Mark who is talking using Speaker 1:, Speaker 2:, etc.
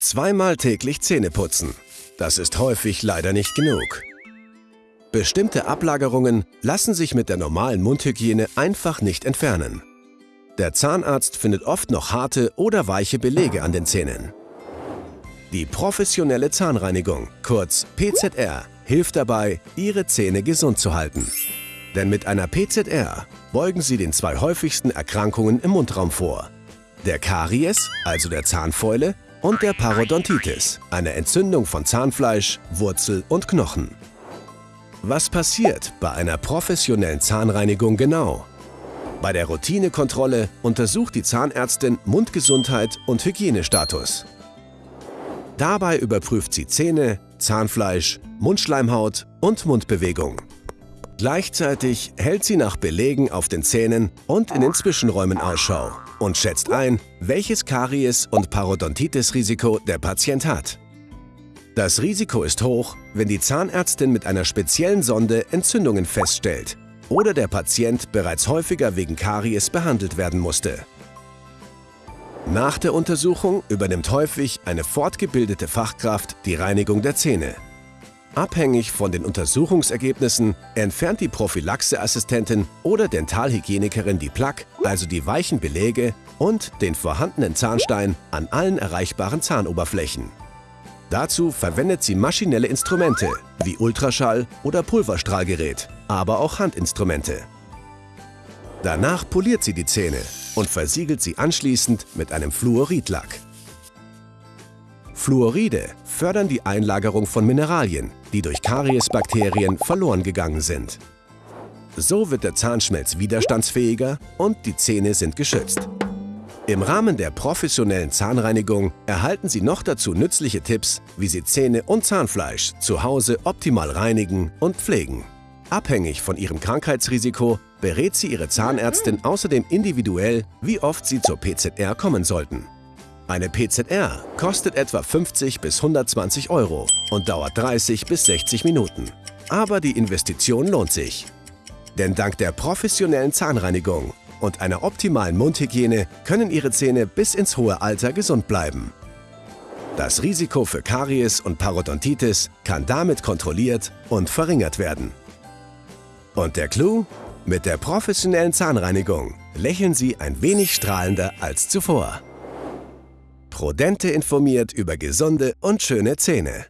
Speaker 1: Zweimal täglich Zähne putzen. Das ist häufig leider nicht genug. Bestimmte Ablagerungen lassen sich mit der normalen Mundhygiene einfach nicht entfernen. Der Zahnarzt findet oft noch harte oder weiche Belege an den Zähnen. Die professionelle Zahnreinigung, kurz PZR, hilft dabei, Ihre Zähne gesund zu halten. Denn mit einer PZR beugen Sie den zwei häufigsten Erkrankungen im Mundraum vor. Der Karies, also der Zahnfäule, und der Parodontitis, eine Entzündung von Zahnfleisch, Wurzel und Knochen. Was passiert bei einer professionellen Zahnreinigung genau? Bei der Routinekontrolle untersucht die Zahnärztin Mundgesundheit und Hygienestatus. Dabei überprüft sie Zähne, Zahnfleisch, Mundschleimhaut und Mundbewegung. Gleichzeitig hält sie nach Belegen auf den Zähnen und in den Zwischenräumen Ausschau und schätzt ein, welches Karies- und Parodontitis-Risiko der Patient hat. Das Risiko ist hoch, wenn die Zahnärztin mit einer speziellen Sonde Entzündungen feststellt oder der Patient bereits häufiger wegen Karies behandelt werden musste. Nach der Untersuchung übernimmt häufig eine fortgebildete Fachkraft die Reinigung der Zähne. Abhängig von den Untersuchungsergebnissen entfernt die Prophylaxeassistentin oder Dentalhygienikerin die Plaque, also die weichen Belege, und den vorhandenen Zahnstein an allen erreichbaren Zahnoberflächen. Dazu verwendet sie maschinelle Instrumente wie Ultraschall- oder Pulverstrahlgerät, aber auch Handinstrumente. Danach poliert sie die Zähne und versiegelt sie anschließend mit einem Fluoridlack. Fluoride fördern die Einlagerung von Mineralien, die durch Kariesbakterien verloren gegangen sind. So wird der Zahnschmelz widerstandsfähiger und die Zähne sind geschützt. Im Rahmen der professionellen Zahnreinigung erhalten Sie noch dazu nützliche Tipps, wie Sie Zähne und Zahnfleisch zu Hause optimal reinigen und pflegen. Abhängig von Ihrem Krankheitsrisiko berät Sie Ihre Zahnärztin außerdem individuell, wie oft Sie zur PZR kommen sollten. Eine PZR kostet etwa 50 bis 120 Euro und dauert 30 bis 60 Minuten. Aber die Investition lohnt sich. Denn dank der professionellen Zahnreinigung und einer optimalen Mundhygiene können Ihre Zähne bis ins hohe Alter gesund bleiben. Das Risiko für Karies und Parodontitis kann damit kontrolliert und verringert werden. Und der Clou? Mit der professionellen Zahnreinigung lächeln Sie ein wenig strahlender als zuvor. Prodente informiert über gesunde und schöne Zähne.